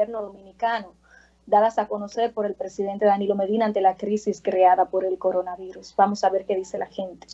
gobierno dominicano, dadas a conocer por el presidente Danilo Medina ante la crisis creada por el coronavirus. Vamos a ver qué dice la gente.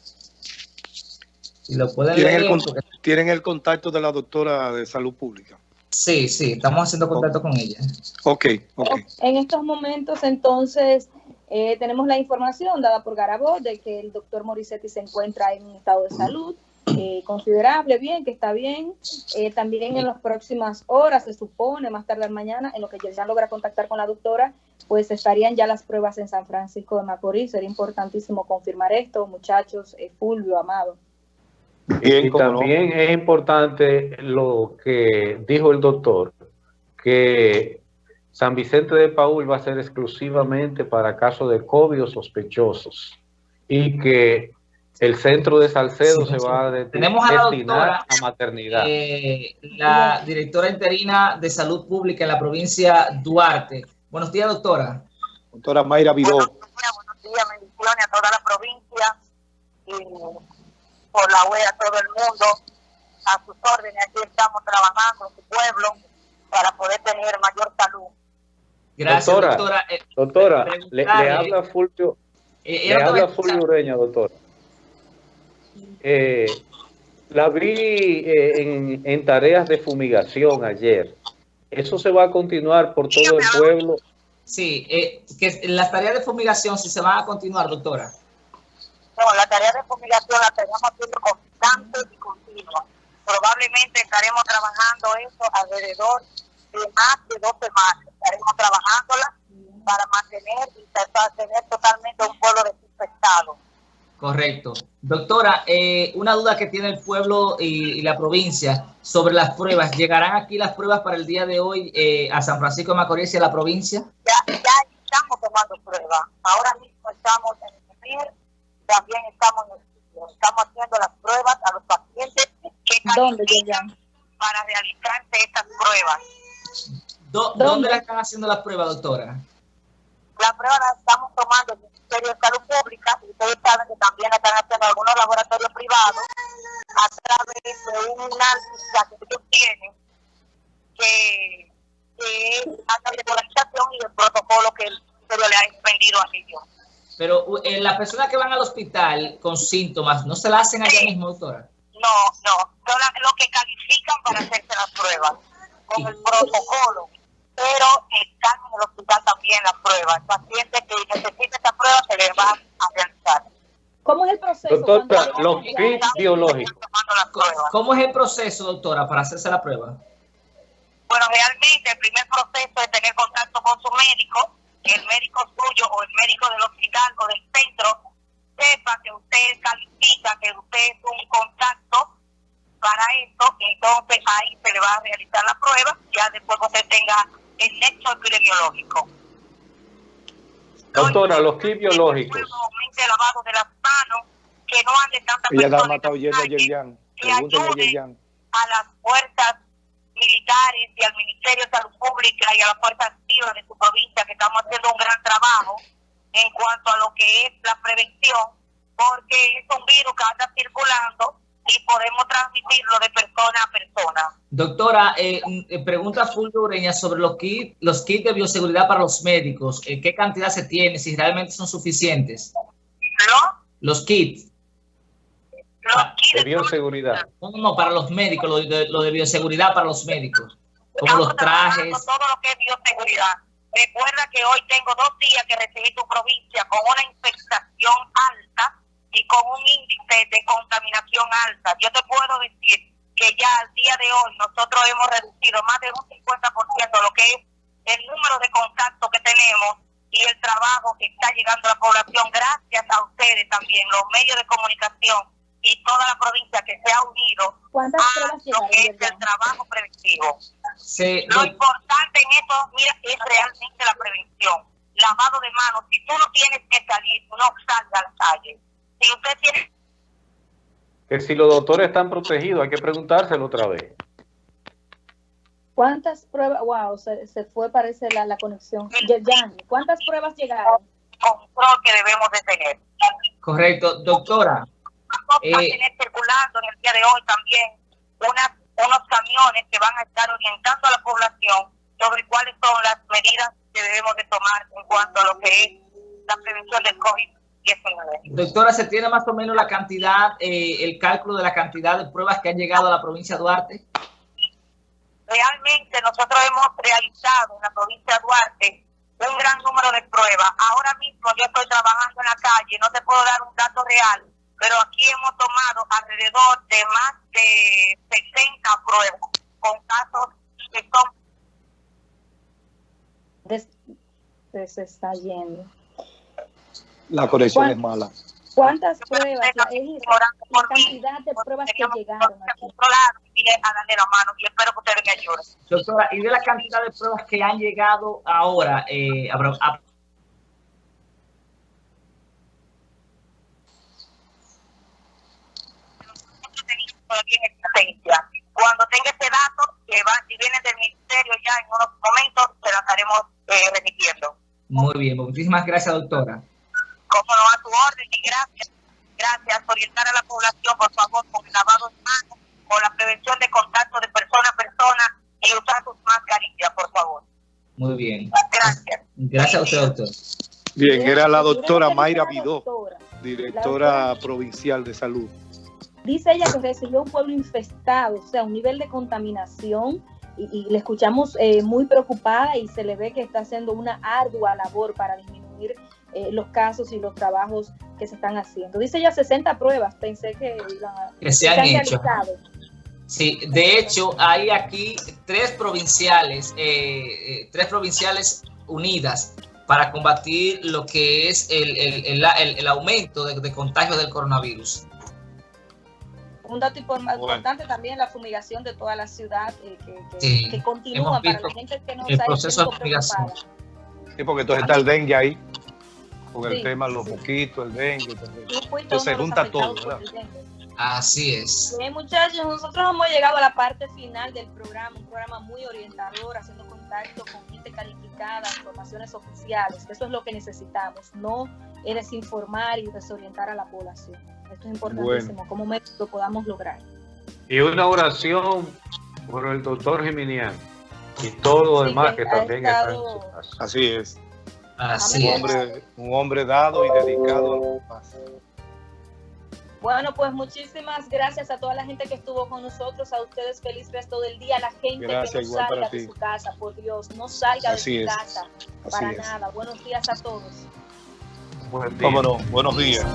lo ¿Tienen, el, ¿Tienen el contacto de la doctora de salud pública? Sí, sí, estamos haciendo contacto con ella. Ok, ok. En estos momentos, entonces, eh, tenemos la información dada por Garabó de que el doctor Morissetti se encuentra en un estado de salud eh, considerable, bien, que está bien. Eh, también en las próximas horas, se supone, más tarde mañana, en lo que ya logra contactar con la doctora, pues estarían ya las pruebas en San Francisco de Macorís. Sería importantísimo confirmar esto, muchachos, Fulvio, Amado. y también es importante lo que dijo el doctor, que San Vicente de Paul va a ser exclusivamente para casos de COVID o sospechosos y que el centro de Salcedo se va a Tenemos a la doctora, a maternidad. Eh, la directora interina de salud pública en la provincia Duarte. Buenos días, doctora. Doctora Mayra Vidó. Buenos días, buenos días, bendiciones a toda la provincia y por la web a todo el mundo. A sus órdenes, aquí estamos trabajando en su pueblo para poder tener mayor salud. Gracias, doctora. Doctora, eh, le, habla Fulvio, eh, le habla Fulvio Ureña, doctora. Eh, la vi en, en, tareas de fumigación ayer. ¿Eso se va a continuar por todo el pueblo? Sí, que las tareas de fumigación sí se van a continuar, doctora. No, la tarea de fumigación la tenemos haciendo constante y continua. Probablemente estaremos trabajando eso alrededor de más de dos semanas estaremos trabajándola para mantener y tener totalmente un pueblo desinfectado. Correcto. Doctora, eh, una duda que tiene el pueblo y, la provincia sobre las pruebas. ¿Llegarán aquí las pruebas para el día de hoy eh, a San Francisco de Macorís y a la provincia? Ya, ya estamos tomando pruebas. Ahora mismo estamos en el también estamos estamos haciendo las pruebas a los pacientes que ¿Dónde para realizarse estas pruebas. ¿Dónde la están haciendo las pruebas, doctora? La prueba la estamos tomando en el Ministerio de Salud Pública y ustedes saben que también están haciendo algunos laboratorios privados a través de una lista que ellos tienen que, que es la regularización y el protocolo que el Ministerio le ha expendido a ellos. Pero eh, las personas que van al hospital con síntomas, ¿no se la hacen allá mismo, doctora? No, no, son lo que califican para hacerse las pruebas con el protocolo pero están en el hospital también las pruebas. El paciente que necesita esta prueba se le va a realizar. ¿Cómo es el proceso? Doctora, los kits biológicos. ¿Cómo es el proceso, doctora, para hacerse la prueba? Bueno, realmente el primer proceso es tener contacto con su médico, que el médico suyo o el médico del hospital o del centro sepa que usted califica, que usted es un contacto para esto, entonces ahí se le va a realizar la prueba, ya después que usted tenga el nexo epidemiológico. Doctora, los kits biológicos. lavado de las manos, que no ande tanta Ella la ha matado yendo a Yerjan. Que ayude a las fuerzas militares y al Ministerio de Salud Pública y a las fuerzas activas de su provincia que estamos haciendo un gran trabajo en cuanto a lo que es la prevención, porque es un virus que anda circulando y podemos transmitirlo de persona a persona. Doctora, eh, eh pregunta Fulvio sobre los kits, los kits de bioseguridad para los médicos. Eh, ¿Qué cantidad se tiene? Si realmente son suficientes. ¿No? Los kits. Los kits de bioseguridad. No, no, para los médicos, lo de, lo de bioseguridad para los médicos. Como los trajes. Todo lo que es bioseguridad. Recuerda que hoy tengo dos días que recibí tu provincia con una infestación alta y con un índice de contaminación alta. Yo te puedo decir que ya al día de hoy nosotros hemos reducido más de un 50% lo que es el número de contactos que tenemos y el trabajo que está llegando a la población gracias a ustedes también, los medios de comunicación y toda la provincia que se ha unido a lo que es el trabajo preventivo. lo importante en esto, mira, es realmente la prevención. Lavado de manos. Si tú no tienes que salir, no salga a la calle si usted tiene... Que si los doctores están protegidos, hay que preguntárselo otra vez. ¿Cuántas pruebas? Wow, se, se fue, parece, la, la conexión. ¿cuántas pruebas llegaron? Control que debemos de tener. Correcto. Doctora. Eh, a tener circulando en el día de hoy también unas, unos camiones que van a estar orientando a la población sobre cuáles son las medidas que debemos de tomar en cuanto a lo que es la prevención del COVID-19. Doctora, ¿se tiene más o menos la cantidad, eh, el cálculo de la cantidad de pruebas que han llegado a la provincia de Duarte? Realmente nosotros hemos realizado en la provincia de Duarte un gran número de pruebas. Ahora mismo yo estoy trabajando en la calle, no te puedo dar un dato real, pero aquí hemos tomado alrededor de más de 60 pruebas con casos que son... se está yendo. La conexión es mala. ¿Cuántas pruebas? La, la cantidad de pruebas que llegaron aquí. A darle la mano y espero que ustedes me ayuden. Doctora, y de la cantidad de pruebas que han llegado ahora, eh, a, a Cuando tenga ese dato, que va, si viene del ministerio ya en unos momentos, se lo estaremos eh, remitiendo. Muy bien, muchísimas gracias, doctora como no a tu orden y gracias. Gracias. Orientar a la población, por favor, con el lavado de manos, con la prevención de contacto de persona a persona y usar sus mascarillas, por favor. Muy bien. Gracias. Gracias a usted, doctor. Bien, era la doctora Mayra Vidó, directora provincial de salud. Dice ella que recibió un pueblo infestado, o sea, un nivel de contaminación y, le escuchamos eh, muy preocupada y se le ve que está haciendo una ardua labor para disminuir eh, los casos y los trabajos que se están haciendo. Dice ya 60 pruebas, pensé que, se han hecho. Sí, de hecho hay aquí tres provinciales, eh, eh, tres provinciales unidas para combatir lo que es el, el, el, aumento de, de, contagio del coronavirus. Un dato importante también la fumigación de toda la ciudad que, que, continúa para la gente que no el proceso de fumigación. Sí, porque entonces está el dengue ahí con el tema los poquitos, el dengue, entonces se junta todo, ¿verdad? Así es. Bien, muchachos, nosotros hemos llegado a la parte final del programa, un programa muy orientador, haciendo contacto con gente calificada, informaciones oficiales. Eso es lo que necesitamos, no desinformar y desorientar a la población. Esto es importantísimo, como lo podamos lograr. Y una oración por el doctor Geminiano y todo lo demás que, también está en su casa. Así es. Así un, hombre, un hombre dado y dedicado a los demás. Bueno, pues muchísimas gracias a toda la gente que estuvo con nosotros, a ustedes feliz resto del día, a la gente que no salga de su casa, por Dios, no salga de su casa, para nada. Buenos días a todos. Buen día. Buenos días.